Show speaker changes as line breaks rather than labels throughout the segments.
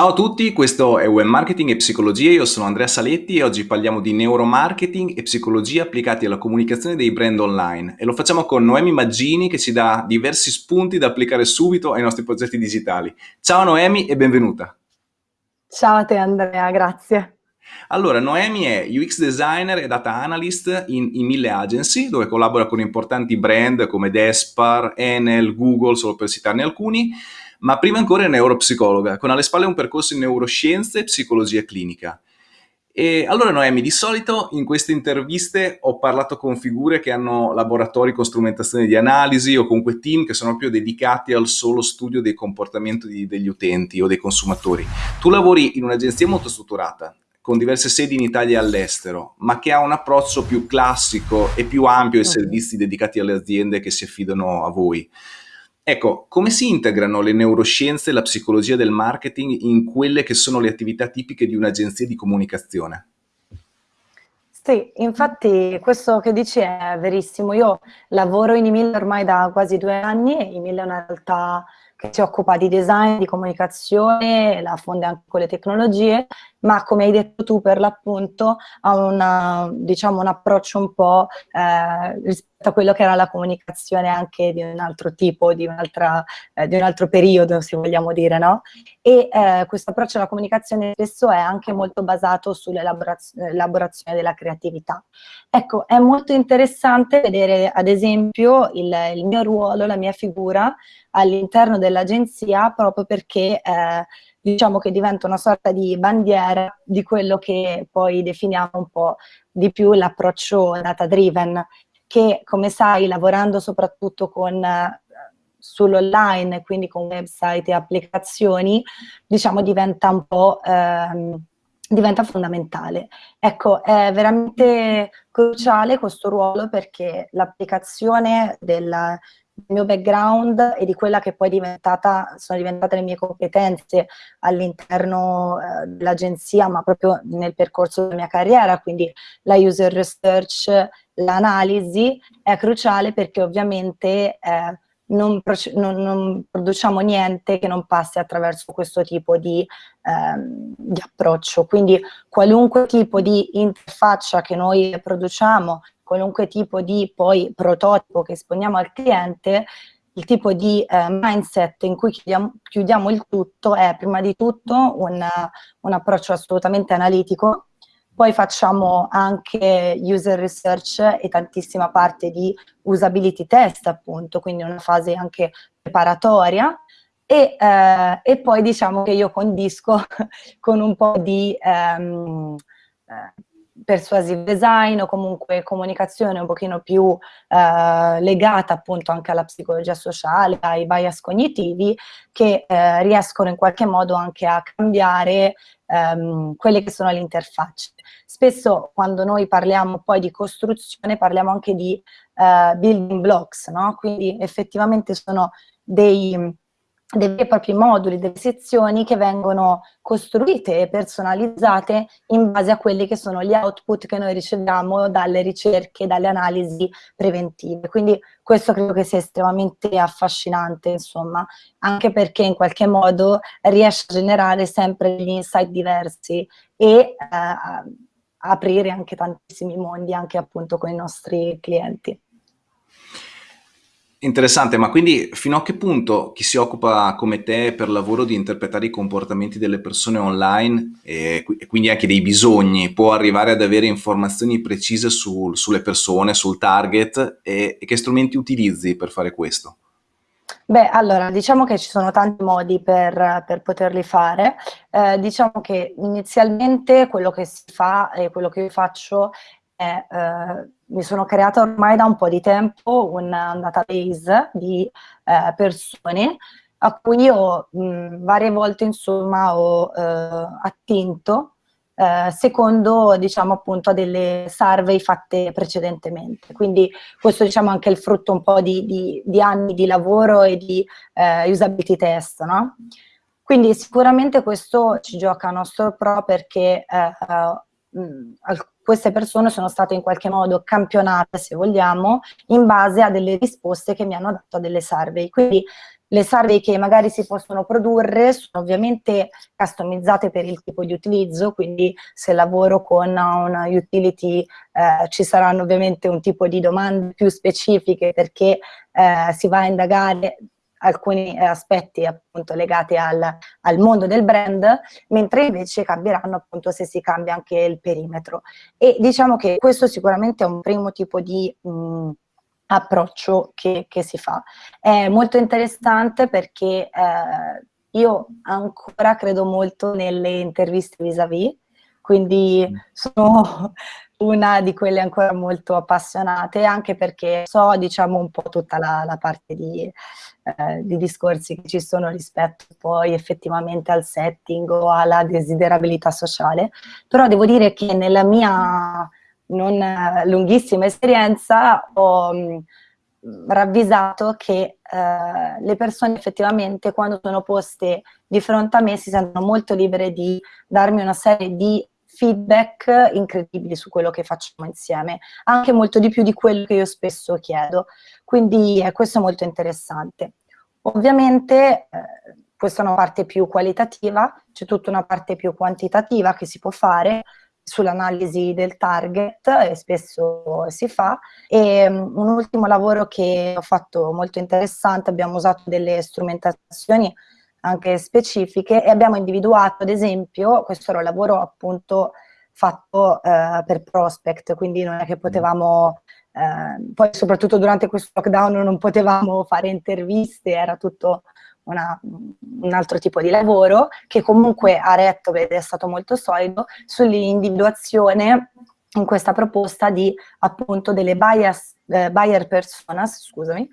Ciao a tutti, questo è Web Marketing e Psicologia, io sono Andrea Saletti e oggi parliamo di neuromarketing e psicologia applicati alla comunicazione dei brand online e lo facciamo con Noemi Maggini che ci dà diversi spunti da applicare subito ai nostri progetti digitali. Ciao Noemi e benvenuta.
Ciao a te Andrea, grazie.
Allora, Noemi è UX designer e data analyst in, in mille agency, dove collabora con importanti brand come Despar, Enel, Google, solo per citarne alcuni, ma prima ancora è neuropsicologa, con alle spalle un percorso in neuroscienze e psicologia clinica. E allora Noemi, di solito in queste interviste ho parlato con figure che hanno laboratori con strumentazione di analisi o comunque team che sono proprio dedicati al solo studio dei comportamenti degli utenti o dei consumatori. Tu lavori in un'agenzia molto strutturata, con diverse sedi in Italia e all'estero, ma che ha un approccio più classico e più ampio ai servizi dedicati alle aziende che si affidano a voi. Ecco, come si integrano le neuroscienze e la psicologia del marketing in quelle che sono le attività tipiche di un'agenzia di comunicazione?
Sì, infatti questo che dici è verissimo. Io lavoro in Emilia ormai da quasi due anni e Emilia è una realtà che si occupa di design, di comunicazione, la fonde anche con le tecnologie, ma come hai detto tu per l'appunto ha una, diciamo, un approccio un po' eh, rispetto a quello che era la comunicazione anche di un altro tipo, di, eh, di un altro periodo, se vogliamo dire, no? E eh, questo approccio alla comunicazione spesso è anche molto basato sull'elaborazione della creatività. Ecco, è molto interessante vedere ad esempio il, il mio ruolo, la mia figura all'interno dell'agenzia proprio perché eh, diciamo che diventa una sorta di bandiera di quello che poi definiamo un po' di più l'approccio data driven che come sai lavorando soprattutto con eh, sull'online, quindi con website e applicazioni, diciamo diventa un po' ehm, diventa fondamentale. Ecco, è veramente cruciale questo ruolo perché l'applicazione del, mio background e di quella che poi sono diventate le mie competenze all'interno eh, dell'agenzia, ma proprio nel percorso della mia carriera, quindi la user research, l'analisi, è cruciale perché ovviamente eh, non, non, non, produciamo niente che non passi attraverso questo tipo di, ehm, di approccio. Quindi qualunque tipo di interfaccia che noi produciamo, qualunque tipo di poi prototipo che esponiamo al cliente, il tipo di eh, mindset in cui chiudiamo, chiudiamo, il tutto è prima di tutto un, un approccio assolutamente analitico, poi facciamo anche user research e tantissima parte di usability test appunto, quindi una fase anche preparatoria. E, eh, e poi diciamo che io condisco con un po' di ehm, eh, persuasive design o comunque comunicazione un pochino più eh, legata appunto anche alla psicologia sociale, ai bias cognitivi che eh, riescono in qualche modo anche a cambiare ehm, quelle che sono le interfacce. Spesso quando noi parliamo poi di costruzione parliamo anche di eh, building blocks, no? quindi effettivamente sono dei dei veri e propri moduli, delle sezioni che vengono costruite e personalizzate in base a quelli che sono gli output che noi riceviamo dalle ricerche, dalle analisi preventive. Quindi questo credo che sia estremamente affascinante, insomma, anche perché in qualche modo riesce a generare sempre degli insight diversi e eh, aprire anche tantissimi mondi, anche appunto con i nostri clienti.
Interessante, ma quindi fino a che punto chi si occupa come te per lavoro di interpretare i comportamenti delle persone online e, quindi anche dei bisogni può arrivare ad avere informazioni precise su, sulle persone, sul target e, e, che strumenti utilizzi per fare questo?
Beh, allora, diciamo che ci sono tanti modi per, per poterli fare. Eh, diciamo che inizialmente quello che si fa e quello che io faccio è... Eh, mi sono creata ormai da un po' di tempo un, database di eh, persone a cui io mh, varie volte insomma ho eh, attinto eh, secondo diciamo appunto delle survey fatte precedentemente quindi questo diciamo anche il frutto un po' di, di, di anni di lavoro e di eh, usability test no? quindi sicuramente questo ci gioca a nostro pro perché eh, mh, queste persone sono state in qualche modo campionate, se vogliamo, in base a delle risposte che mi hanno dato a delle survey. Quindi le survey che magari si possono produrre sono ovviamente customizzate per il tipo di utilizzo, quindi se lavoro con una utility eh, ci saranno ovviamente un tipo di domande più specifiche perché eh, si va a indagare alcuni aspetti appunto legati al, al, mondo del brand, mentre invece cambieranno appunto se si cambia anche il perimetro. E diciamo che questo sicuramente è un primo tipo di mh, approccio che, che, si fa. È molto interessante perché eh, io ancora credo molto nelle interviste vis-à-vis, -vis, quindi mm. sono una di quelle ancora molto appassionate, anche perché so, diciamo, un po' tutta la, la parte di, eh, di, discorsi che ci sono rispetto poi effettivamente al setting o alla desiderabilità sociale, però devo dire che nella mia non lunghissima esperienza ho mh, ravvisato che eh, le persone effettivamente quando sono poste di fronte a me si sentono molto libere di darmi una serie di feedback incredibili su quello che facciamo insieme, anche molto di più di quello che io spesso chiedo, quindi eh, questo è molto interessante. Ovviamente eh, questa è una parte più qualitativa, c'è tutta una parte più quantitativa che si può fare, sull'analisi del target e spesso si fa e um, un ultimo lavoro che ho fatto molto interessante abbiamo usato delle strumentazioni anche specifiche e abbiamo individuato, ad esempio, questo era un lavoro appunto fatto eh, per prospect, quindi non è che potevamo, eh, poi soprattutto durante questo lockdown non potevamo fare interviste, era tutto una, un altro tipo di lavoro che comunque ha retto ed è stato molto solido sull'individuazione in questa proposta di appunto delle bias, eh, buyer personas, scusami,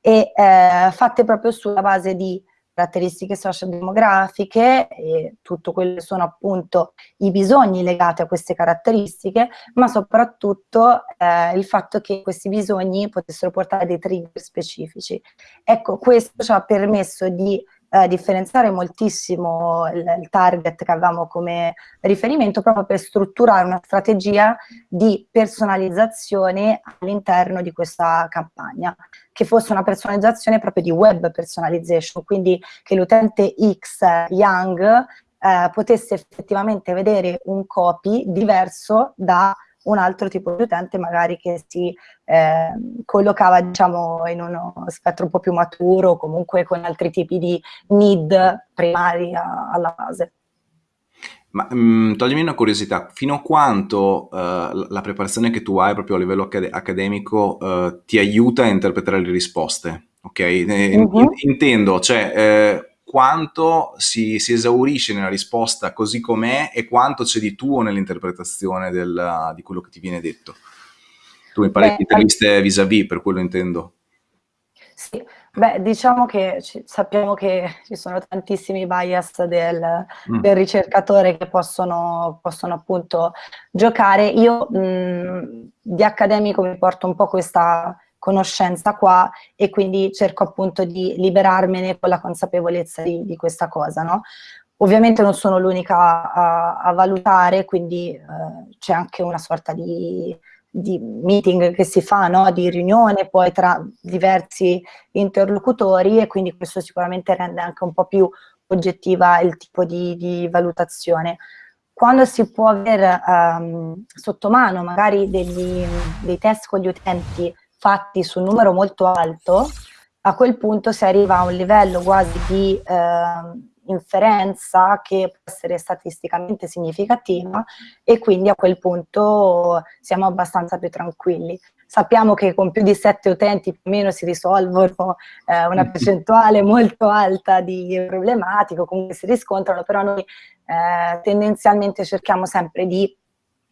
e eh, fatte proprio sulla base di caratteristiche sociodemografiche e tutto quello che sono appunto i bisogni legati a queste caratteristiche, ma soprattutto eh, il fatto che questi bisogni potessero portare dei trigger specifici. Ecco, questo ci ha permesso di eh, differenziare moltissimo il, il, target che avevamo come riferimento proprio per strutturare una strategia di personalizzazione all'interno di questa campagna, che fosse una personalizzazione proprio di web personalization, quindi che l'utente X Young eh, potesse effettivamente vedere un copy diverso da un altro tipo di utente magari che si eh, collocava diciamo in uno spettro un po' più maturo comunque con altri tipi di need primari alla base.
Ma mh, mm, toglimi una curiosità, fino a quanto uh, la preparazione che tu hai proprio a livello accad accademico uh, ti aiuta a interpretare le risposte? Ok? Mm -hmm. Intendo, cioè eh, quanto si, si, esaurisce nella risposta così com'è e quanto c'è di tuo nell'interpretazione di quello che ti viene detto. Tu mi pare che interviste vis-à-vis, per quello intendo.
Sì, beh, diciamo che ci, sappiamo che ci sono tantissimi bias del, mm. del ricercatore che possono, possono, appunto giocare. Io mh, di accademico mi porto un po' questa conoscenza qua e quindi cerco appunto di liberarmene con la consapevolezza di, di questa cosa, no? Ovviamente non sono l'unica a, a, valutare, quindi eh, c'è anche una sorta di, di, meeting che si fa, no? di riunione poi tra diversi interlocutori e quindi questo sicuramente rende anche un po' più oggettiva il tipo di, di valutazione. Quando si può avere um, sotto mano magari degli, dei test con gli utenti fatti su un numero molto alto, a quel punto si arriva a un livello quasi di eh, inferenza che può essere statisticamente significativa e quindi a quel punto siamo abbastanza più tranquilli. Sappiamo che con più di sette utenti più o meno si risolvono eh, una percentuale molto alta di problematiche, comunque si riscontrano, però noi eh, tendenzialmente cerchiamo sempre di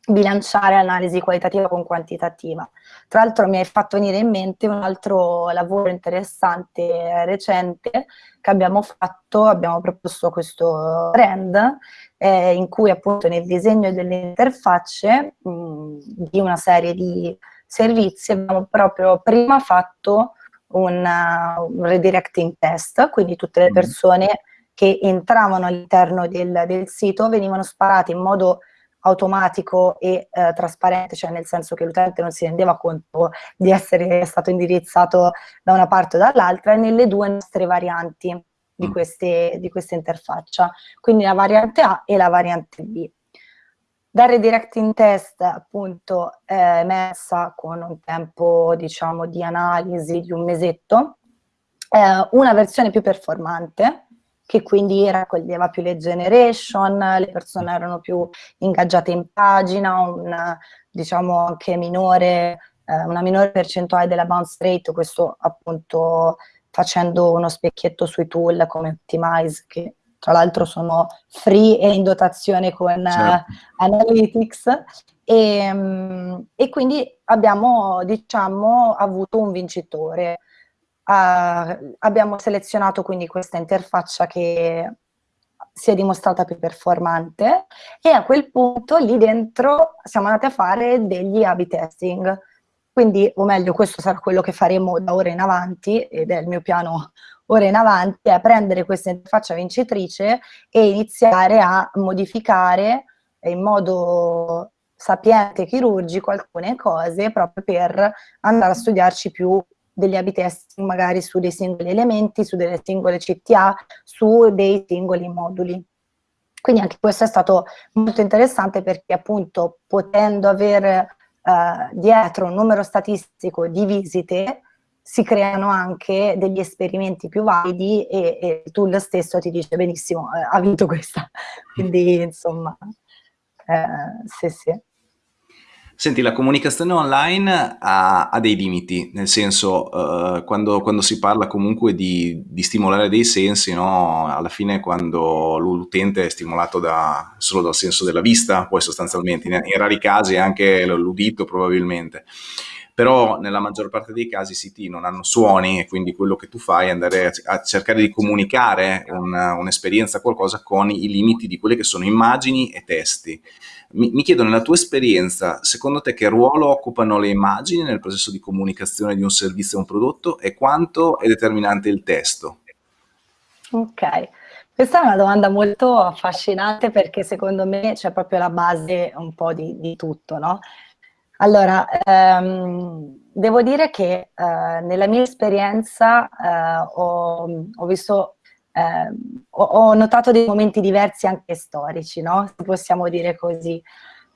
bilanciare analisi qualitativa con quantitativa. Tra l'altro mi hai fatto venire in mente un altro lavoro interessante eh, recente che abbiamo fatto, abbiamo proposto questo brand eh, in cui appunto nel disegno delle interfacce mh, di una serie di servizi abbiamo proprio prima fatto un, uh, un redirecting test, quindi tutte le mm. persone che entravano all'interno del, del sito venivano sparate in modo automatico e eh, trasparente, cioè nel senso che l'utente non si rendeva conto di essere stato indirizzato da una parte o dall'altra, e nelle due nostre varianti di, mm. queste, di questa interfaccia, quindi la variante A e la variante B. Dal redirecting test appunto è messa con un tempo diciamo di analisi di un mesetto, eh, una versione più performante, che quindi raccoglieva più le generation, le persone erano più ingaggiate in pagina, un, diciamo anche minore, eh, una minore percentuale della bounce rate, questo appunto facendo uno specchietto sui tool come Optimize, che tra l'altro sono free e in dotazione con certo. uh, Analytics, e, um, e, quindi abbiamo diciamo avuto un vincitore. Uh, abbiamo selezionato quindi questa interfaccia che si è dimostrata più performante e a quel punto lì dentro siamo andati a fare degli A-B testing. Quindi, o meglio, questo sarà quello che faremo da ora in avanti ed è il mio piano ora in avanti, è prendere questa interfaccia vincitrice e iniziare a modificare in modo sapiente e chirurgico alcune cose proprio per andare a studiarci più degli a magari su dei singoli elementi, su delle singole CTA, su dei singoli moduli. Quindi anche questo è stato molto interessante perché appunto potendo avere uh, dietro un numero statistico di visite si creano anche degli esperimenti più validi e, e il tool stesso ti dice benissimo, eh, ha vinto questa. Quindi insomma, eh, sì sì.
Senti, la comunicazione online ha, ha dei limiti, nel senso, uh, quando, quando, si parla comunque di, di stimolare dei sensi, no? alla fine quando l'utente è stimolato da, solo dal senso della vista, poi sostanzialmente, in, in rari casi anche l'udito probabilmente, però nella maggior parte dei casi i siti non hanno suoni e quindi quello che tu fai è andare a, cercare di comunicare un'esperienza, un qualcosa con i limiti di quelle che sono immagini e testi. Mi, mi, chiedo, nella tua esperienza, secondo te che ruolo occupano le immagini nel processo di comunicazione di un servizio o un prodotto e quanto è determinante il testo?
Ok, questa è una domanda molto affascinante perché secondo me c'è proprio la base un po' di, di tutto, no? Allora, ehm, devo dire che eh, nella mia esperienza eh, ho, ho, visto, eh, ho, ho, notato dei momenti diversi anche storici, no? Se possiamo dire così.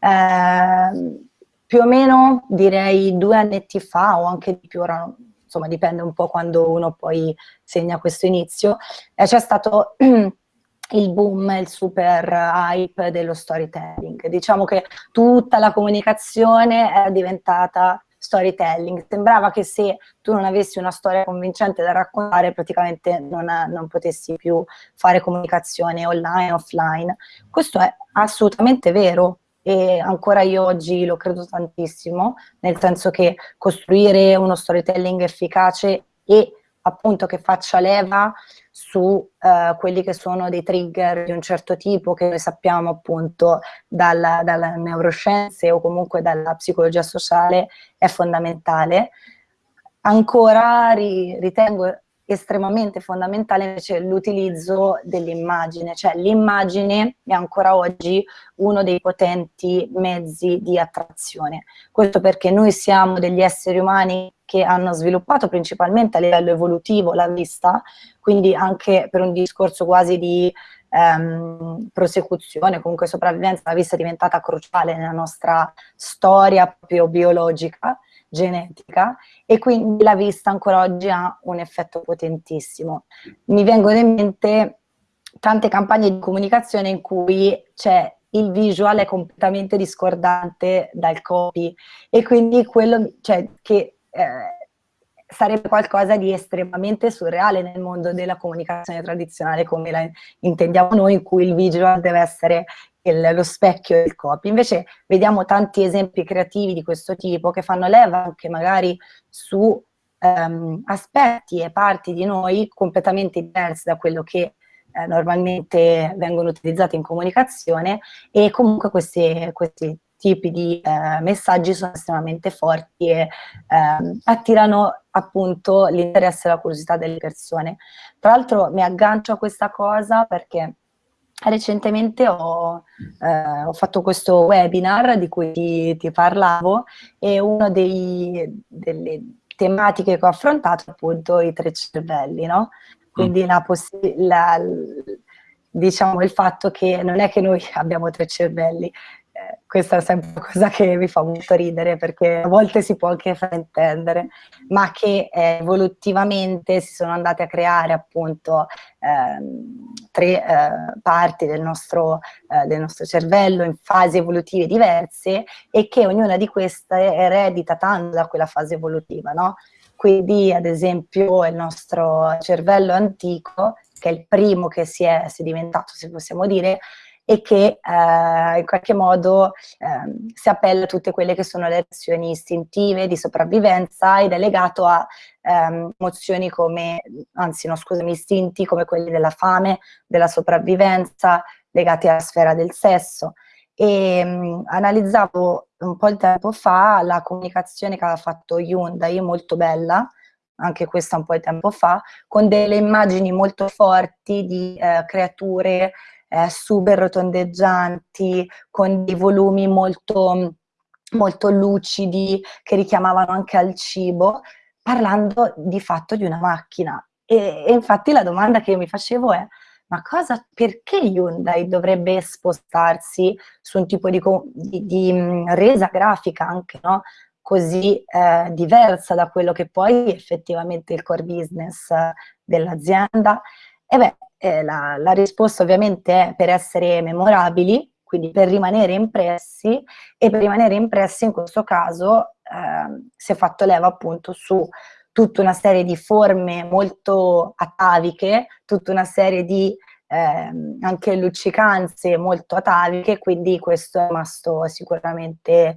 Ehm, più o meno direi due annetti fa o anche di più, ora, insomma dipende un po' quando uno poi segna questo inizio, eh, c'è stato il boom, il super hype dello storytelling. Diciamo che tutta la comunicazione era diventata storytelling. Sembrava che se tu non avessi una storia convincente da raccontare, praticamente non, non potessi più fare comunicazione online, offline. Questo è assolutamente vero e ancora io oggi lo credo tantissimo, nel senso che costruire uno storytelling efficace e appunto che faccia leva su uh, quelli che sono dei trigger di un certo tipo che noi sappiamo appunto dalla, dalle neuroscienze o comunque dalla psicologia sociale è fondamentale. Ancora ri, ritengo estremamente fondamentale invece l'utilizzo dell'immagine, cioè l'immagine è ancora oggi uno dei potenti mezzi di attrazione. Questo perché noi siamo degli esseri umani che hanno sviluppato principalmente a livello evolutivo la vista, quindi anche per un discorso quasi di ehm, prosecuzione, comunque sopravvivenza, la vista è diventata cruciale nella nostra storia proprio biologica, genetica, e quindi la vista ancora oggi ha un effetto potentissimo. Mi vengono in mente tante campagne di comunicazione in cui c'è il visual è completamente discordante dal copy e quindi quello cioè, che eh, sarebbe qualcosa di estremamente surreale nel mondo della comunicazione tradizionale come la intendiamo noi, in cui il visual deve essere il, lo specchio del copy. Invece vediamo tanti esempi creativi di questo tipo che fanno leva anche magari su um, aspetti e parti di noi completamente diversi da quello che eh, normalmente vengono utilizzati in comunicazione e comunque questi, questi tipi di eh, messaggi sono estremamente forti e eh, attirano appunto l'interesse e la curiosità delle persone. Tra l'altro mi aggancio a questa cosa perché recentemente ho, eh, ho, fatto questo webinar di cui ti, ti parlavo e una delle tematiche che ho affrontato è appunto i tre cervelli, no? Quindi la, la, diciamo il fatto che non è che noi abbiamo tre cervelli, eh, questa è sempre una cosa che mi fa molto ridere perché a volte si può anche fraintendere, ma che eh, evolutivamente si sono andate a creare appunto ehm, tre eh, parti del nostro, eh, del nostro, cervello in fasi evolutive diverse e che ognuna di queste eredita tanto da quella fase evolutiva, no? Quindi ad esempio il nostro cervello antico, che è il primo che si è sedimentato, se possiamo dire, e che eh, in qualche modo eh, si appella a tutte quelle che sono le azioni istintive di sopravvivenza ed è legato a ehm, emozioni come, anzi no scusami, istinti come quelli della fame, della sopravvivenza, legati alla sfera del sesso. E mh, mm, analizzavo un po' di tempo fa la comunicazione che aveva fatto Hyundai, molto bella, anche questa un po' di tempo fa, con delle immagini molto forti di eh, creature eh, super rotondeggianti, con dei volumi molto, molto lucidi che richiamavano anche al cibo, parlando di fatto di una macchina. E, e infatti la domanda che io mi facevo è ma cosa, perché Hyundai dovrebbe spostarsi su un tipo di, di, di mm, resa grafica anche, no? così eh, diversa da quello che poi effettivamente il core business eh, dell'azienda? E beh, eh, la, la, risposta ovviamente è per essere memorabili, quindi per rimanere impressi, e per rimanere impressi in questo caso eh, si è fatto leva appunto su tutta una serie di forme molto ataviche, tutta una serie di eh, anche luccicanze molto ataviche, quindi questo è rimasto sicuramente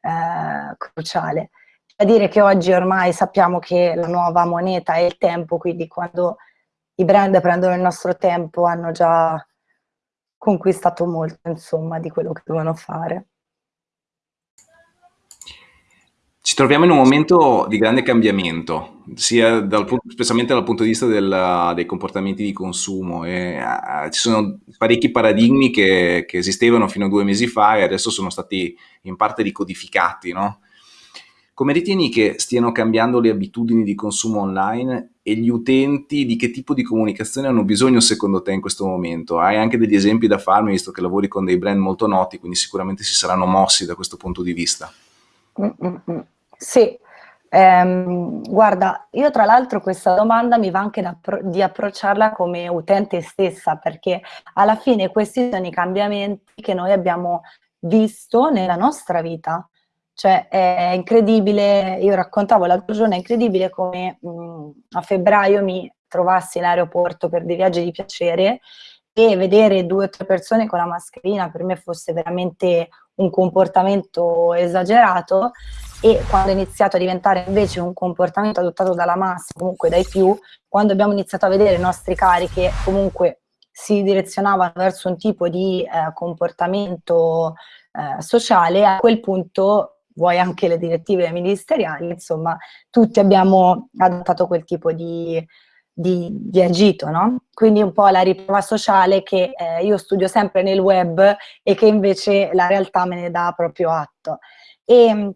eh, cruciale. Da dire che oggi ormai sappiamo che la nuova moneta è il tempo, quindi quando i brand prendono il nostro tempo hanno già conquistato molto, insomma, di quello che devono fare.
Ci troviamo in un momento di grande cambiamento, sia dal, specialmente dal punto di vista del, dei comportamenti di consumo. E, uh, ci sono parecchi paradigmi che, che, esistevano fino a due mesi fa e adesso sono stati in parte ricodificati. No? Come ritieni che stiano cambiando le abitudini di consumo online e gli utenti di che tipo di comunicazione hanno bisogno secondo te in questo momento? Hai anche degli esempi da farmi, visto che lavori con dei brand molto noti, quindi sicuramente si saranno mossi da questo punto di vista.
Mm -mm. Sì, ehm, guarda, io tra l'altro questa domanda mi va anche di approcciarla come utente stessa, perché alla fine questi sono i cambiamenti che noi abbiamo visto nella nostra vita. Cioè è incredibile, io raccontavo l'altro giorno, è incredibile come mh, a febbraio mi trovassi in aeroporto per dei viaggi di piacere e vedere due o tre persone con la mascherina per me fosse veramente un comportamento esagerato e quando è iniziato a diventare invece un comportamento adottato dalla massa, comunque dai più, quando abbiamo iniziato a vedere i nostri cari che comunque si direzionavano verso un tipo di eh, comportamento eh, sociale, a quel punto vuoi anche le direttive ministeriali, insomma, tutti abbiamo adottato quel tipo di, di, di agito, no? Quindi un po' la riprova sociale che eh, io studio sempre nel web e che invece la realtà me ne dà proprio atto. E mm,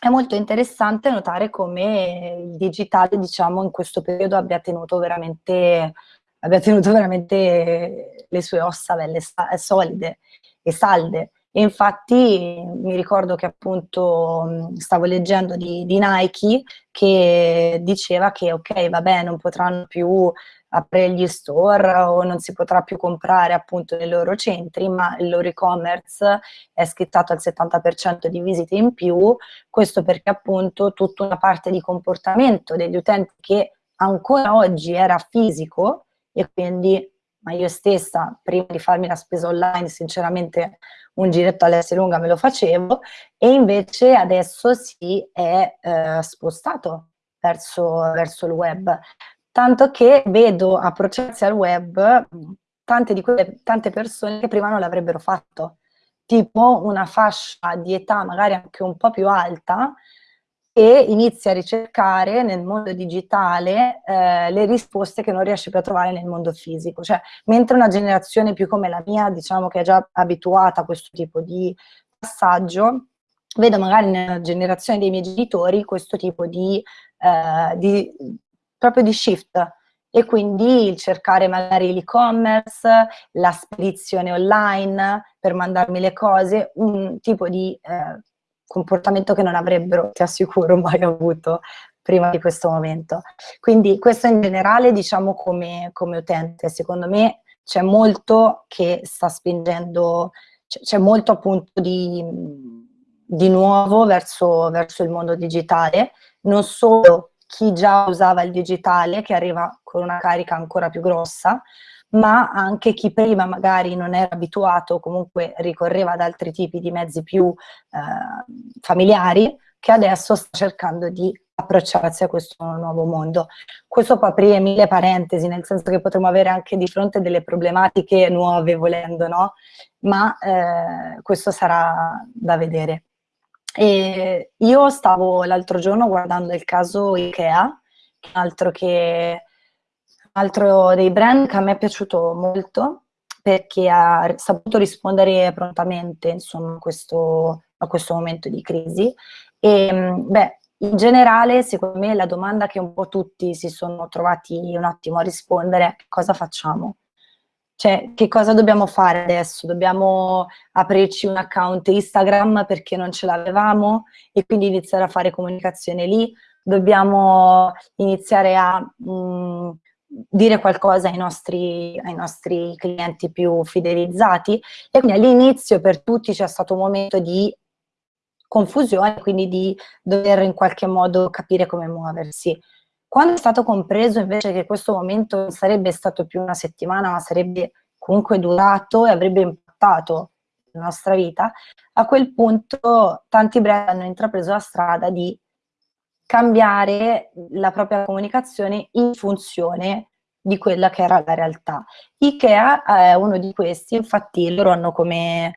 è molto interessante notare come il digitale, diciamo, in questo periodo abbia tenuto veramente, abbia tenuto veramente le sue ossa belle solide e salde. E infatti mi ricordo che appunto stavo leggendo di, di Nike che diceva che ok, vabbè, non potranno più aprire gli store o non si potrà più comprare appunto nei loro centri, ma il loro e-commerce è schittato al 70% di visite in più, questo perché appunto tutta una parte di comportamento degli utenti che ancora oggi era fisico e quindi ma io stessa prima di farmi la spesa online sinceramente un giretto all'Esselunga me lo facevo e invece adesso si è eh, spostato verso, verso il web. Tanto che vedo approcciarsi al web tante, di quelle, tante persone che prima non l'avrebbero fatto. Tipo una fascia di età magari anche un po' più alta e inizia a ricercare nel mondo digitale eh, le risposte che non riesce più a trovare nel mondo fisico. Cioè, mentre una generazione più come la mia, diciamo che è già abituata a questo tipo di passaggio, vedo magari nella generazione dei miei genitori questo tipo di, eh, di proprio di shift e quindi il cercare magari l'e-commerce, la spedizione online per mandarmi le cose, un tipo di eh, comportamento che non avrebbero, ti assicuro, mai avuto prima di questo momento. Quindi questo in generale diciamo come, come utente, secondo me c'è molto che sta spingendo, c'è molto appunto di, di nuovo verso, verso il mondo digitale, non solo chi già usava il digitale che arriva con una carica ancora più grossa, ma anche chi prima magari non era abituato o comunque ricorreva ad altri tipi di mezzi più eh, familiari, che adesso sta cercando di approcciarsi a questo nuovo mondo. Questo può aprire mille parentesi, nel senso che potremmo avere anche di fronte delle problematiche nuove volendo, no? Ma eh, questo sarà da vedere. E io stavo l'altro giorno guardando il caso Ikea, altro che altro dei brand che a me è piaciuto molto perché ha saputo rispondere prontamente insomma, questo, a questo momento di crisi e beh, in generale secondo me la domanda che un po' tutti si sono trovati un attimo a rispondere è cosa facciamo? Cioè, che cosa dobbiamo fare adesso? Dobbiamo aprirci un account Instagram perché non ce l'avevamo e quindi iniziare a fare comunicazione lì? Dobbiamo iniziare a mh, mm, dire qualcosa ai nostri, ai nostri clienti più fidelizzati? E quindi all'inizio per tutti c'è stato un momento di confusione, quindi di dover in qualche modo capire come muoversi. Quando è stato compreso invece che questo momento non sarebbe stato più una settimana, ma sarebbe comunque durato e avrebbe impattato la nostra vita, a quel punto tanti brand hanno intrapreso la strada di cambiare la propria comunicazione in funzione di quella che era la realtà. Ikea è uno di questi, infatti loro hanno come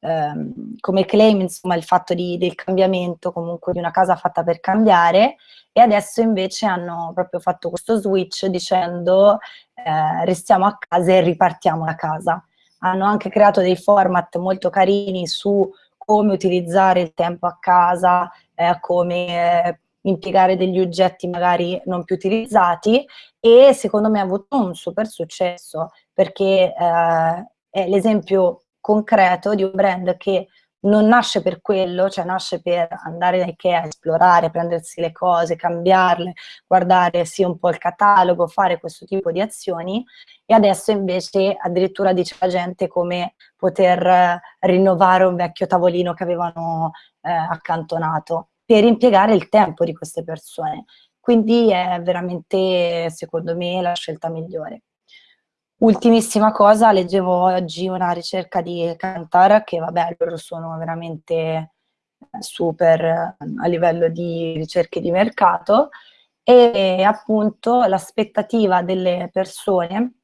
ehm, come claim insomma il fatto di, del cambiamento, comunque di una casa fatta per cambiare e adesso invece hanno proprio fatto questo switch dicendo eh, restiamo a casa e ripartiamo da casa. Hanno anche creato dei format molto carini su come utilizzare il tempo a casa, eh, come eh, impiegare degli oggetti magari non più utilizzati e secondo me ha avuto un super successo perché eh, è l'esempio concreto di un brand che non nasce per quello, cioè nasce per andare da Ikea, esplorare, prendersi le cose, cambiarle, guardare sì un po' il catalogo, fare questo tipo di azioni e adesso invece addirittura dice la gente come poter eh, rinnovare un vecchio tavolino che avevano eh, accantonato per impiegare il tempo di queste persone. Quindi è veramente, secondo me, la scelta migliore. Ultimissima cosa, leggevo oggi una ricerca di Kantar, che vabbè, loro sono veramente super a livello di ricerche di mercato, e appunto l'aspettativa delle persone,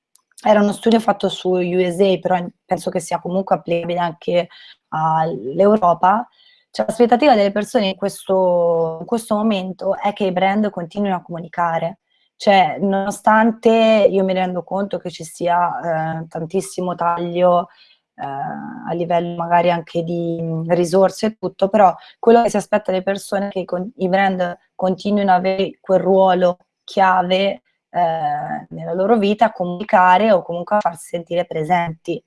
era uno studio fatto su USA, però penso che sia comunque applicabile anche all'Europa, cioè l'aspettativa delle persone in questo, in questo momento è che i brand continuino a comunicare, cioè, nonostante io mi rendo conto che ci sia eh, tantissimo taglio eh, a livello magari anche di risorse e tutto, però quello che si aspetta dalle persone è che i brand continuino ad avere quel ruolo chiave eh, nella loro vita, a comunicare o comunque a farsi sentire presenti.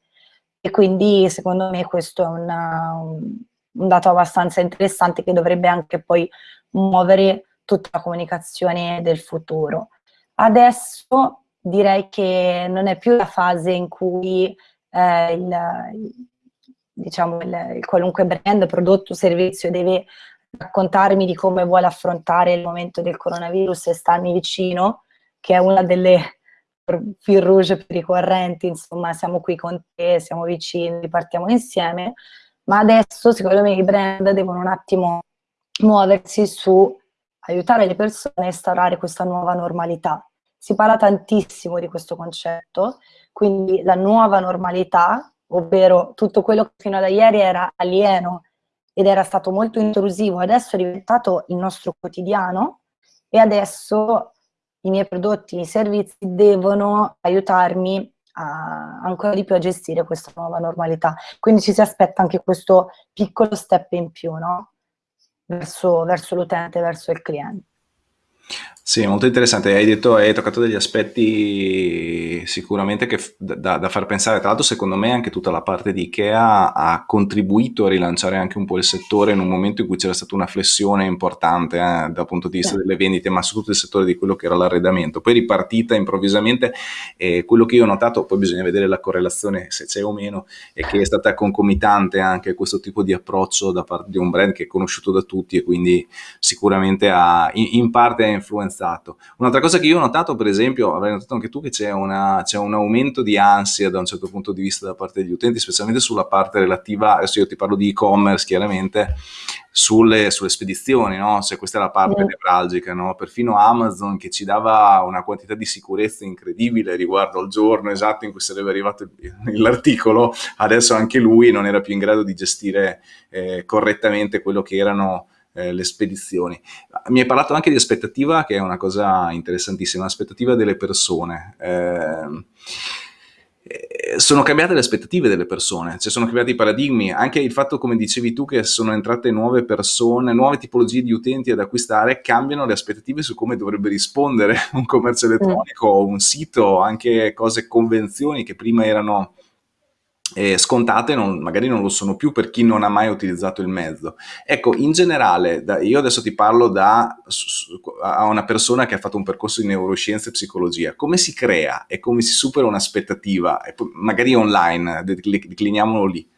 E quindi secondo me questo è una, un, un dato abbastanza interessante che dovrebbe anche poi muovere tutta la comunicazione del futuro. Adesso direi che non è più la fase in cui eh, il, diciamo, il, il qualunque brand, prodotto o servizio deve raccontarmi di come vuole affrontare il momento del coronavirus e starmi vicino, che è una delle fil rouge più ricorrenti, insomma siamo qui con te, siamo vicini, partiamo insieme, ma adesso secondo me i brand devono un attimo muoversi su aiutare le persone a instaurare questa nuova normalità. Si parla tantissimo di questo concetto, quindi la nuova normalità, ovvero tutto quello che fino ad ieri era alieno ed era stato molto intrusivo, adesso è diventato il nostro quotidiano e adesso i miei prodotti, i miei servizi devono aiutarmi a, ancora di più a gestire questa nuova normalità. Quindi ci si aspetta anche questo piccolo step in più, no? Verso, verso l'utente, verso il cliente.
Sì, molto interessante. Hai detto, hai toccato degli aspetti sicuramente che da, da far pensare. Tra l'altro, secondo me, anche tutta la parte di Ikea ha contribuito a rilanciare anche un po' il settore in un momento in cui c'era stata una flessione importante eh, dal punto di vista delle vendite, ma soprattutto il settore di quello che era l'arredamento. Poi ripartita improvvisamente, eh, quello che io ho notato, poi bisogna vedere la correlazione se c'è o meno, è che è stata concomitante anche questo tipo di approccio da parte di un brand che è conosciuto da tutti e quindi sicuramente ha, in, in parte ha influenzato pensato. Un'altra cosa che io ho notato, per esempio, avrai notato anche tu, che c'è, una, c'è, un aumento di ansia da un certo punto di vista da parte degli utenti, specialmente sulla parte relativa, adesso io ti parlo di e-commerce chiaramente, sulle, sulle spedizioni, no? Cioè, questa è la parte mm. nevralgica, no? Perfino Amazon che ci dava una quantità di sicurezza incredibile riguardo al giorno esatto in cui sarebbe arrivato l'articolo, adesso anche lui non era più in grado di gestire eh, correttamente quello che erano eh, le spedizioni. Mi hai parlato anche di aspettativa, che è una cosa interessantissima, l'aspettativa delle persone. Eh, eh, sono cambiate le aspettative delle persone, cioè sono cambiati i paradigmi, anche il fatto, come dicevi tu, che sono entrate nuove persone, nuove tipologie di utenti ad acquistare, cambiano le aspettative su come dovrebbe rispondere un commercio elettronico, un sito, anche cose, convenzioni che prima erano eh, scontate non, magari non lo sono più per chi non ha mai utilizzato il mezzo. Ecco, in generale, da, io adesso ti parlo da a una persona che ha fatto un percorso di neuroscienza e psicologia. Come si crea e come si supera un'aspettativa, magari online, decliniamolo lì.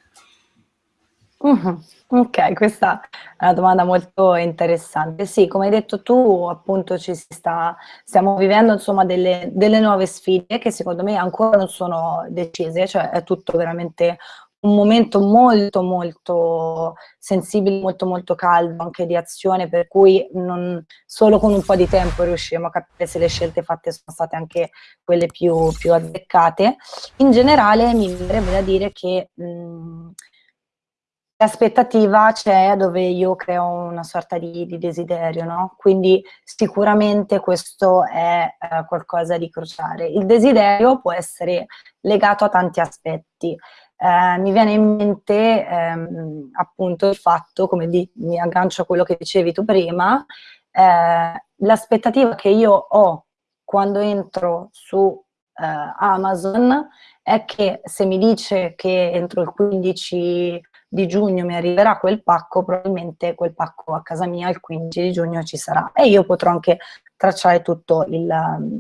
Uh-huh. Ok, questa è una domanda molto interessante. Sì, come hai detto tu, appunto ci si sta, stiamo vivendo insomma delle, delle nuove sfide che secondo me ancora non sono decise, cioè è tutto veramente un momento molto molto sensibile, molto molto caldo anche di azione, per cui non, solo con un po' di tempo riusciremo a capire se le scelte fatte sono state anche quelle più, più azzeccate. In generale mi verrebbe da dire che mh, L'aspettativa c'è dove io creo una sorta di, di desiderio, no? Quindi sicuramente questo è eh, qualcosa di cruciale. Il desiderio può essere legato a tanti aspetti. Eh, mi viene in mente ehm, appunto il fatto, come di, mi aggancio a quello che dicevi tu prima, eh, l'aspettativa che io ho quando entro su eh, Amazon è che se mi dice che entro il 15 di giugno mi arriverà quel pacco, probabilmente quel pacco a casa mia il 15 di giugno ci sarà e io potrò anche tracciare tutto il,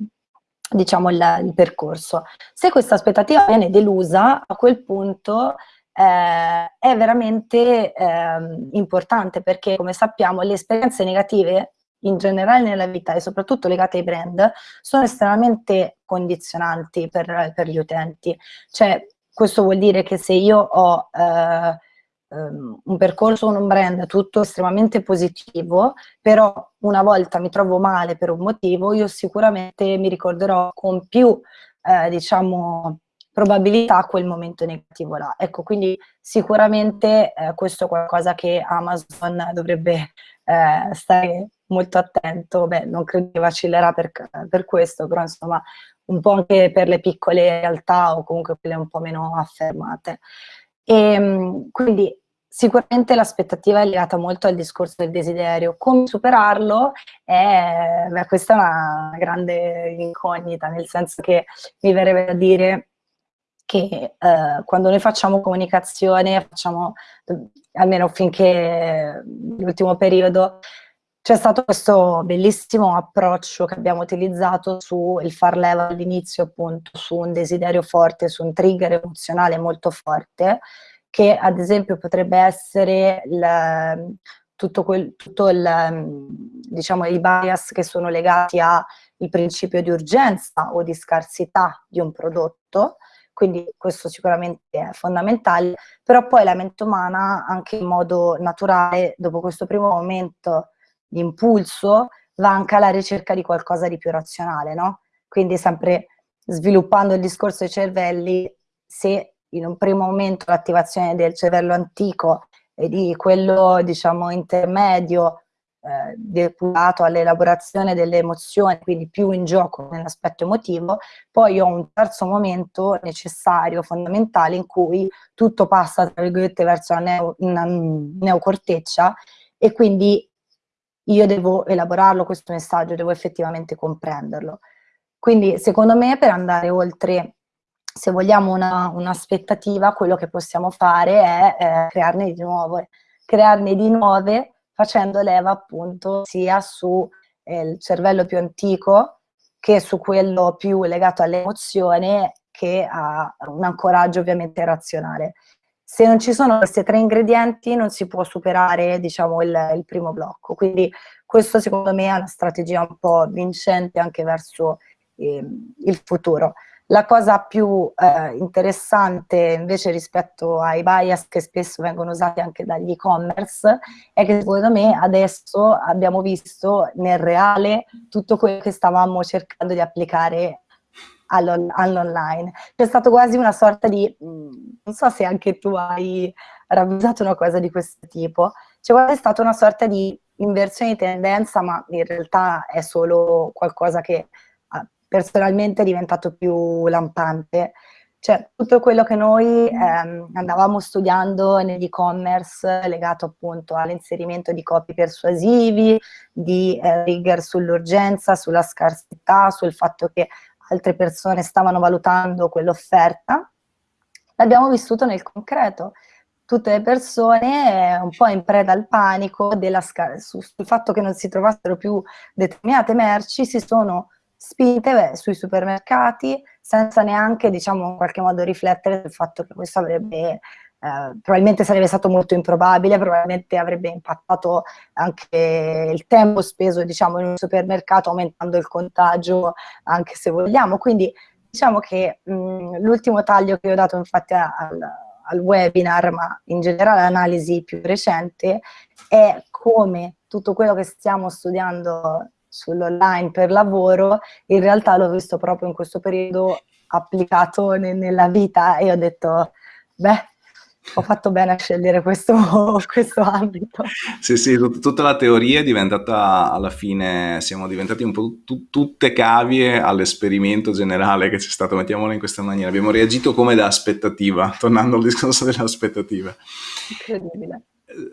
diciamo il, il percorso. Se questa aspettativa viene delusa, a quel punto eh, è veramente eh, importante perché come sappiamo le esperienze negative in generale nella vita e soprattutto legate ai brand sono estremamente condizionanti per, per gli utenti. Cioè, questo vuol dire che se io ho eh, um, un percorso con un brand tutto estremamente positivo, però una volta mi trovo male per un motivo, io sicuramente mi ricorderò con più, eh, diciamo, probabilità quel momento negativo là. Ecco, quindi sicuramente eh, questo è qualcosa che Amazon dovrebbe eh, stare molto attento, beh, non credo che vacillerà per, per questo, però insomma un po' anche per le piccole realtà o comunque quelle un po' meno affermate. E, ehm, quindi sicuramente l'aspettativa è legata molto al discorso del desiderio. Come superarlo? È, beh, questa è una grande incognita, nel senso che mi verrebbe da dire che eh, quando noi facciamo comunicazione, facciamo, almeno finché l'ultimo periodo, c'è stato questo bellissimo approccio che abbiamo utilizzato sul far leva all'inizio appunto su un desiderio forte, su un trigger emozionale molto forte, che ad esempio potrebbe essere il, tutto, quel, tutto il, diciamo, i bias che sono legati al principio di urgenza o di scarsità di un prodotto, quindi questo sicuramente è fondamentale, però poi la mente umana anche in modo naturale, dopo questo primo momento di impulso, va anche alla ricerca di qualcosa di più razionale, no? Quindi sempre sviluppando il discorso dei cervelli, se in un primo momento l'attivazione del cervello antico e di quello, diciamo, intermedio eh, depurato all'elaborazione delle emozioni, quindi più in gioco nell'aspetto emotivo, poi ho un terzo momento necessario, fondamentale, in cui tutto passa, tra virgolette, verso la, neo, una neocorteccia e quindi io devo elaborarlo questo messaggio, devo effettivamente comprenderlo. Quindi secondo me per andare oltre, se vogliamo un'aspettativa, un quello che possiamo fare è eh, crearne di nuove, crearne di nuove facendo leva appunto sia sul eh, cervello più antico che su quello più legato all'emozione che a un ancoraggio ovviamente razionale. Se non ci sono questi tre ingredienti non si può superare diciamo, il, il primo blocco, quindi questo secondo me è una strategia un po' vincente anche verso eh, il futuro. La cosa più eh, interessante invece rispetto ai bias che spesso vengono usati anche dagli e-commerce è che secondo me adesso abbiamo visto nel reale tutto quello che stavamo cercando di applicare all'online. C'è stato quasi una sorta di, mm, non so se anche tu hai ravvisato una cosa di questo tipo, c'è quasi stata una sorta di inversione di tendenza, ma in realtà è solo qualcosa che ah, personalmente è diventato più lampante. Cioè, tutto quello che noi ehm, andavamo studiando nell'e-commerce legato appunto all'inserimento di copy persuasivi, di eh, rigor sull'urgenza, sulla scarsità, sul fatto che altre persone stavano valutando quell'offerta, l'abbiamo vissuto nel concreto. Tutte le persone eh, un po' in preda al panico sul, fatto che non si trovassero più determinate merci si sono spinte beh, sui supermercati senza neanche, diciamo, in qualche modo riflettere sul fatto che questo avrebbe eh, probabilmente sarebbe stato molto improbabile, probabilmente avrebbe impattato anche il tempo speso diciamo, in un supermercato aumentando il contagio anche se vogliamo, quindi diciamo che l'ultimo taglio che ho dato infatti al, al webinar, ma in generale l'analisi più recente, è come tutto quello che stiamo studiando sull'online per lavoro, in realtà l'ho visto proprio in questo periodo applicato ne nella vita e ho detto, beh, ho fatto bene a scegliere questo, questo ambito.
Sì, sì, tut tutta la teoria è diventata, alla fine, siamo diventati un po' tutte cavie all'esperimento generale che c'è stato, mettiamolo in questa maniera. Abbiamo reagito come da aspettativa, tornando al discorso delle aspettative. Incredibile.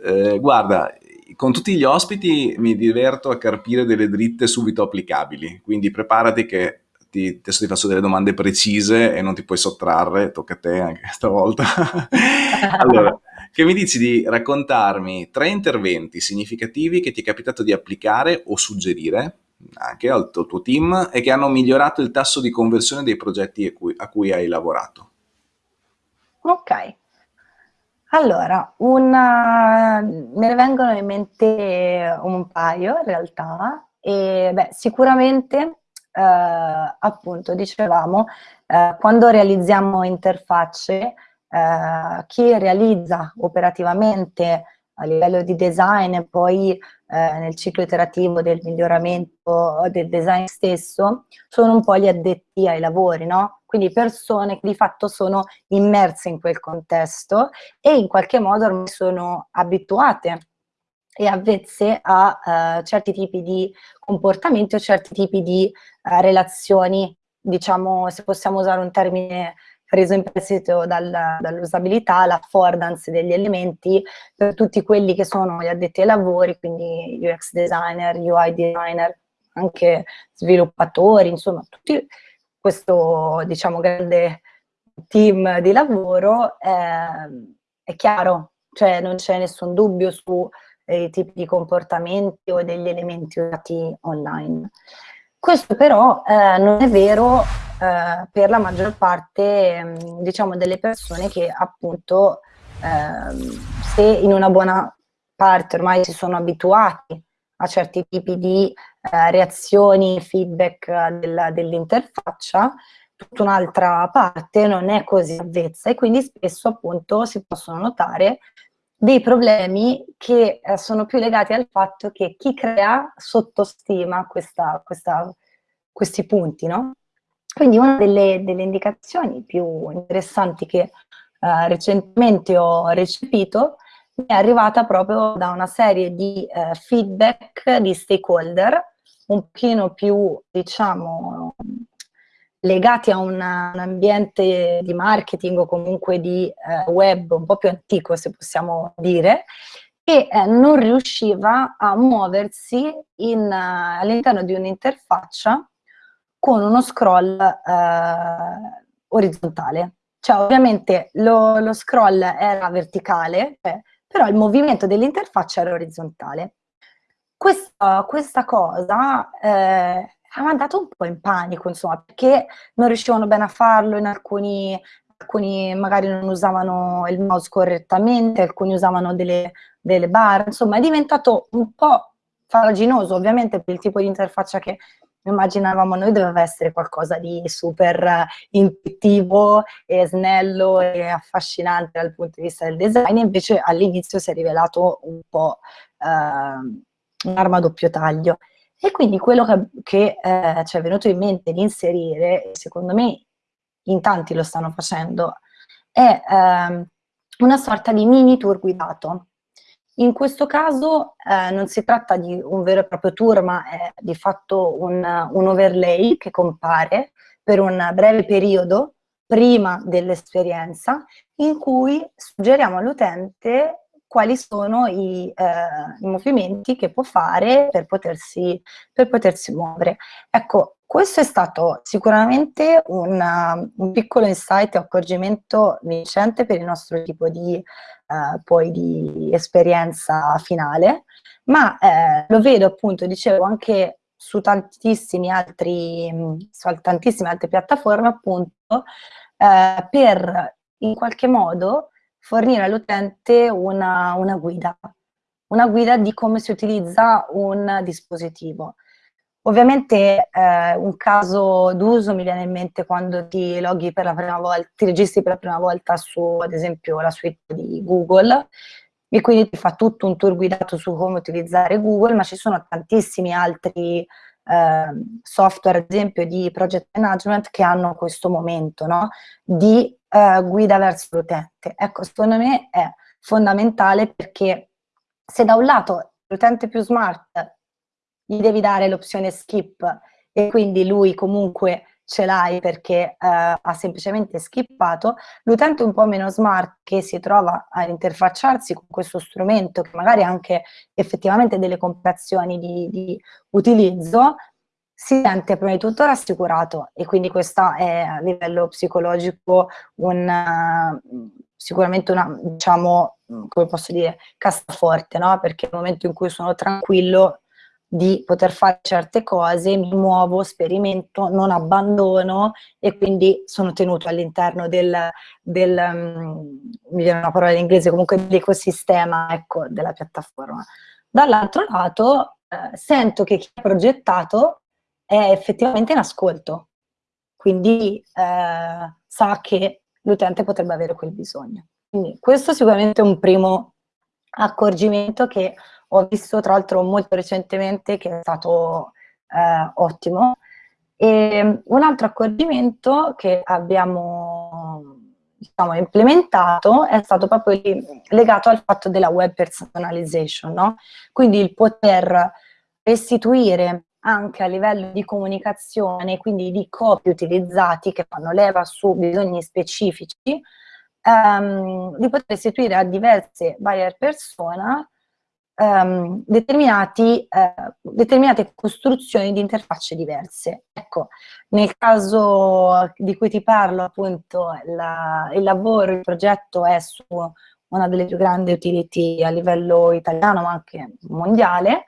Eh, guarda, con tutti gli ospiti mi diverto a carpire delle dritte subito applicabili, quindi preparati che ti, adesso ti faccio delle domande precise e non ti puoi sottrarre, tocca a te anche stavolta. allora, che mi dici di raccontarmi tre interventi significativi che ti è capitato di applicare o suggerire anche al tuo team e che hanno migliorato il tasso di conversione dei progetti a cui, a cui hai lavorato?
Ok, allora, una, me ne vengono in mente un paio in realtà, e beh, sicuramente eh, appunto dicevamo, eh, quando realizziamo interfacce, eh, chi realizza operativamente a livello di design e poi eh, nel ciclo iterativo del miglioramento del design stesso, sono un po' gli addetti ai lavori, no? Quindi persone che di fatto sono immerse in quel contesto e in qualche modo ormai sono abituate e avvezze a uh, certi tipi di comportamenti o certi tipi di uh, relazioni, diciamo, se possiamo usare un termine preso in prestito dal, dall'usabilità, l'affordance degli elementi per tutti quelli che sono gli addetti ai lavori, quindi UX designer, UI designer, anche sviluppatori, insomma, tutti questo, diciamo, grande team di lavoro, eh, è chiaro, cioè non c'è nessun dubbio su dei tipi di comportamenti o degli elementi usati online. Questo però eh, non è vero eh, per la maggior parte mm, diciamo, delle persone che appunto ehm, se in una buona parte ormai si sono abituati a certi tipi di eh, reazioni, feedback del, dell'interfaccia, tutta un'altra parte non è così avvezza e quindi spesso appunto si possono notare dei problemi che eh, sono più legati al fatto che chi crea sottostima questa, questa, questi punti, no? Quindi una delle, delle, indicazioni più interessanti che eh, recentemente ho recepito è arrivata proprio da una serie di eh, feedback di stakeholder un pochino più, diciamo, legati a una, un ambiente di marketing o comunque di eh, web un po' più antico, se possiamo dire, e eh, non riusciva a muoversi uh, all'interno di un'interfaccia con uno scroll uh, orizzontale. Cioè ovviamente lo, lo scroll era verticale, eh, però il movimento dell'interfaccia era orizzontale. Questa, questa cosa eh, ha mandato un po' in panico, insomma, perché non riuscivano bene a farlo, in alcuni, alcuni magari non usavano il mouse correttamente, alcuni usavano delle, delle barre, insomma è diventato un po' faraginoso, ovviamente per il tipo di interfaccia che immaginavamo noi doveva essere qualcosa di super intuitivo e snello e affascinante dal punto di vista del design, invece all'inizio si è rivelato un po' eh, un'arma a doppio taglio. E quindi quello che, che eh, ci è venuto in mente di inserire, secondo me in tanti lo stanno facendo, è eh, una sorta di mini tour guidato. In questo caso eh, non si tratta di un vero e proprio tour, ma è di fatto un, un overlay che compare per un breve periodo prima dell'esperienza in cui suggeriamo all'utente quali sono i, eh, i, movimenti che può fare per potersi, per potersi, muovere. Ecco, questo è stato sicuramente un, un piccolo insight e accorgimento vincente per il nostro tipo di, eh, poi di esperienza finale, ma eh, lo vedo appunto, dicevo, anche su altri, su tantissime altre piattaforme appunto, eh, per in qualche modo fornire all'utente una, una guida, una guida di come si utilizza un dispositivo. Ovviamente eh, un caso d'uso mi viene in mente quando ti loghi per la prima volta, ti registri per la prima volta su ad esempio la suite di Google e quindi ti fa tutto un tour guidato su come utilizzare Google, ma ci sono tantissimi altri eh, software, ad esempio di project management, che hanno questo momento no? di eh, guida verso l'utente. Ecco, secondo me è fondamentale perché se da un lato l'utente più smart gli devi dare l'opzione skip e quindi lui comunque ce l'hai perché eh, ha semplicemente skippato, l'utente un po' meno smart che si trova a interfacciarsi con questo strumento che magari ha anche effettivamente delle complicazioni di, di utilizzo, si sente prima di tutto rassicurato e quindi questo è a livello psicologico un, sicuramente una, diciamo, come posso dire, cassaforte, no? Perché nel momento in cui sono tranquillo di poter fare certe cose, mi muovo, sperimento, non abbandono e quindi sono tenuto all'interno del, del um, mi viene una parola in inglese, comunque dell'ecosistema ecco, della piattaforma. Dall'altro lato eh, sento che chi ha progettato è effettivamente in ascolto, quindi eh, sa che l'utente potrebbe avere quel bisogno. Quindi questo sicuramente è un primo accorgimento che ho visto tra l'altro molto recentemente che è stato eh, ottimo. E un altro accorgimento che abbiamo diciamo, implementato è stato proprio legato al fatto della web personalization, no? quindi il poter restituire anche a livello di comunicazione, quindi di copie utilizzati che fanno leva su bisogni specifici, ehm, di poter restituire a diverse buyer persona ehm, determinati, eh, determinate costruzioni di interfacce diverse. Ecco, nel caso di cui ti parlo, appunto, la, il lavoro, il progetto è su una delle più grandi utility a livello italiano, ma anche mondiale,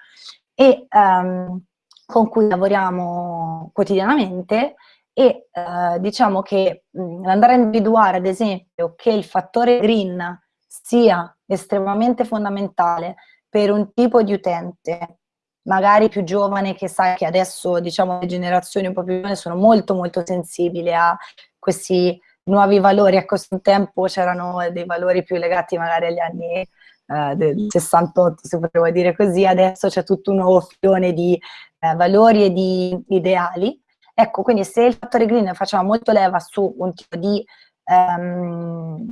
e ehm, con cui lavoriamo quotidianamente e eh, diciamo che andare a individuare ad esempio che il fattore green sia estremamente fondamentale per un tipo di utente, magari più giovane, che sai che adesso diciamo le generazioni un po' più giovani sono molto molto sensibili a questi nuovi valori, ecco un tempo c'erano dei valori più legati magari agli anni eh, del 68, se potevo dire così, adesso c'è tutto un nuovo filone di eh, valori e di ideali. Ecco, quindi se il fattore green faceva molto leva su un tipo di, ehm,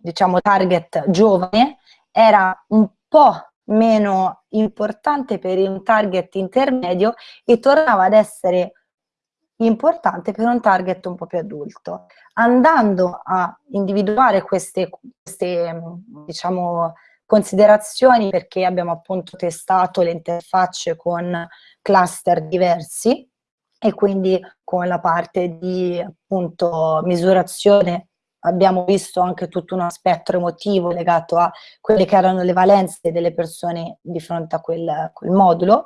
diciamo, target giovane, era un po' meno importante per un target intermedio e tornava ad essere importante per un target un po' più adulto. Andando a individuare queste, queste diciamo, considerazioni perché abbiamo appunto testato le interfacce con cluster diversi e quindi con la parte di appunto misurazione abbiamo visto anche tutto uno spettro emotivo legato a quelle che erano le valenze delle persone di fronte a quel, quel modulo.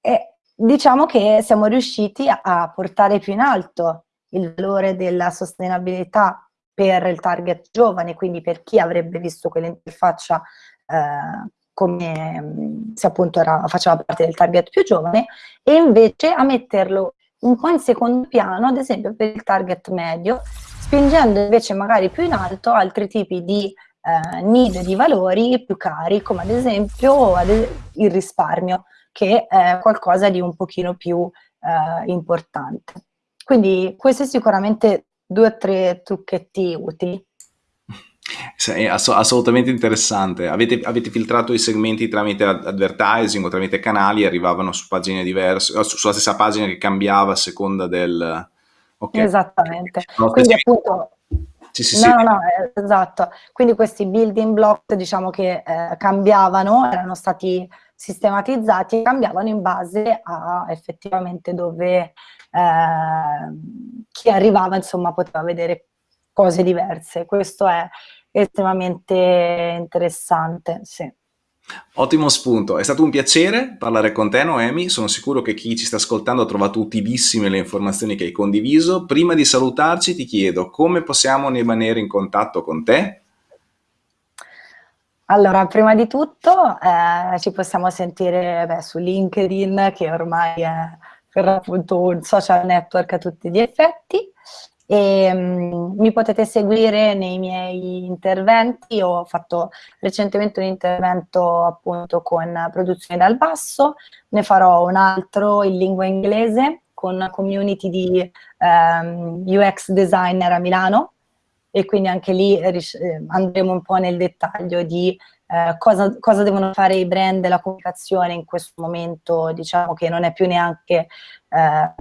E diciamo che siamo riusciti a portare più in alto il valore della sostenibilità per il target giovane, quindi per chi avrebbe visto quell'interfaccia eh, come se appunto era, faceva parte del target più giovane, e invece a metterlo un po' in secondo piano, ad esempio per il target medio, spingendo invece magari più in alto altri tipi di eh, need di valori più cari, come ad esempio il risparmio, che è qualcosa di un pochino più eh, importante. Quindi questi sicuramente due o tre trucchetti utili.
È assolutamente interessante. Avete, avete, filtrato i segmenti tramite advertising o tramite canali e arrivavano su pagine diverse, sulla stessa pagina che cambiava a seconda del...
Okay. Esattamente. Quindi appunto... Sì, sì, no, sì. no, no, esatto. Quindi questi building block, diciamo che eh, cambiavano, erano stati sistematizzati e cambiavano in base a effettivamente dove eh, chi arrivava, insomma, poteva vedere cose diverse. Questo è estremamente interessante, sì.
Ottimo spunto, è stato un piacere parlare con te Noemi, sono sicuro che chi ci sta ascoltando ha trovato utilissime le informazioni che hai condiviso. Prima di salutarci ti chiedo come possiamo rimanere in contatto con te?
Allora, prima di tutto eh, ci possiamo sentire beh, su LinkedIn che ormai è per appunto un social network a tutti gli effetti e um, mi potete seguire nei miei interventi, ho fatto recentemente un intervento appunto con produzione dal basso, ne farò un altro in lingua inglese con una community di um, ehm, UX designer a Milano. E quindi anche lì eh, andremo un po' nel dettaglio di eh, cosa, cosa, devono fare i brand e la comunicazione in questo momento, diciamo che non è più neanche eh,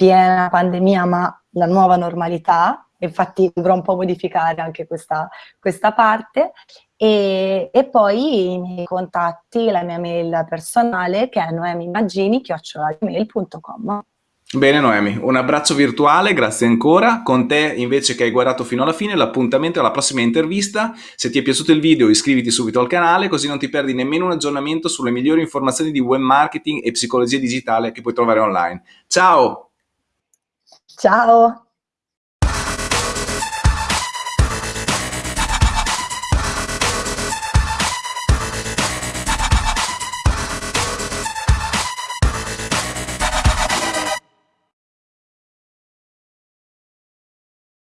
piena pandemia, ma la nuova normalità, infatti dovrò un po' modificare anche questa, questa parte, e, e, poi i miei contatti, la mia mail personale che è noemimaggini.com.
Bene Noemi, un abbraccio virtuale, grazie ancora. Con te invece che hai guardato fino alla fine, l'appuntamento alla prossima intervista. Se ti è piaciuto il video iscriviti subito al canale così non ti perdi nemmeno un aggiornamento sulle migliori informazioni di web marketing e psicologia digitale che puoi trovare online. Ciao!
Ciao!